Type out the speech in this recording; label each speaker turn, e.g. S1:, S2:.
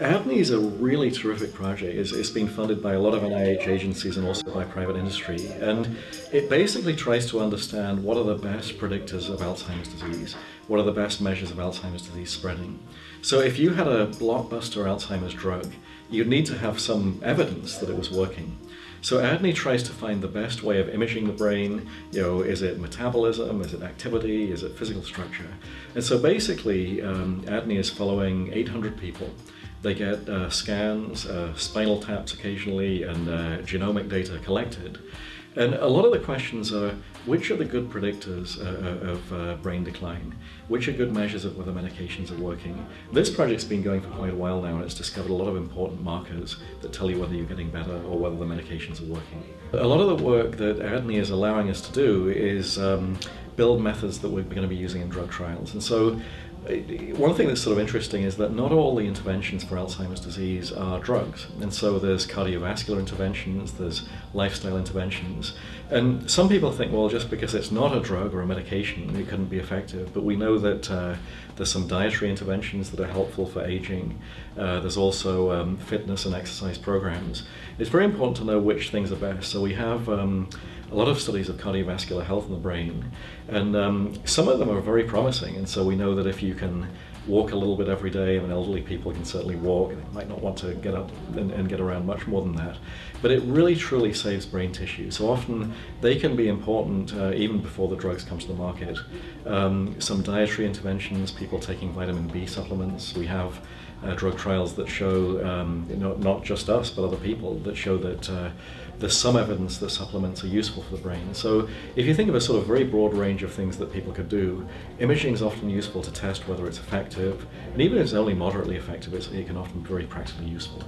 S1: ADNI is a really terrific project. It's, it's been funded by a lot of NIH agencies and also by private industry. And it basically tries to understand what are the best predictors of Alzheimer's disease, what are the best measures of Alzheimer's disease spreading. So if you had a blockbuster Alzheimer's drug, you'd need to have some evidence that it was working. So ADNI tries to find the best way of imaging the brain. You know, is it metabolism? Is it activity? Is it physical structure? And so basically, um, ADNI is following 800 people they get uh, scans, uh, spinal taps occasionally, and uh, genomic data collected. And a lot of the questions are, which are the good predictors uh, uh, of uh, brain decline? Which are good measures of whether medications are working? This project's been going for quite a while now and it's discovered a lot of important markers that tell you whether you're getting better or whether the medications are working. A lot of the work that ADNI is allowing us to do is um, build methods that we're going to be using in drug trials. And so one thing that's sort of interesting is that not all the interventions for Alzheimer's disease are drugs. And so there's cardiovascular interventions, there's lifestyle interventions. And some people think, well, just because it's not a drug or a medication, it couldn't be effective. But we know that uh, there's some dietary interventions that are helpful for aging. Uh, there's also um, fitness and exercise programs. It's very important to know which things are best. So we have um, a lot of studies of cardiovascular health in the brain, and um, some of them are very promising. And so we know that if you can walk a little bit every day, I mean, elderly people can certainly walk, they might not want to get up and, and, get around much more than that, but it really truly saves brain tissue. So often they can be important uh, even before the drugs come to the market. Um, some dietary interventions, people taking vitamin B supplements, we have uh, drug trials that show, um, you know, not just us, but other people, that show that uh, there's some evidence that supplements are useful for the brain. So if you think of a sort of very broad range of things that people could do, imaging is often useful to test whether it's effective, and even if it's only moderately effective, it can often be very practically useful.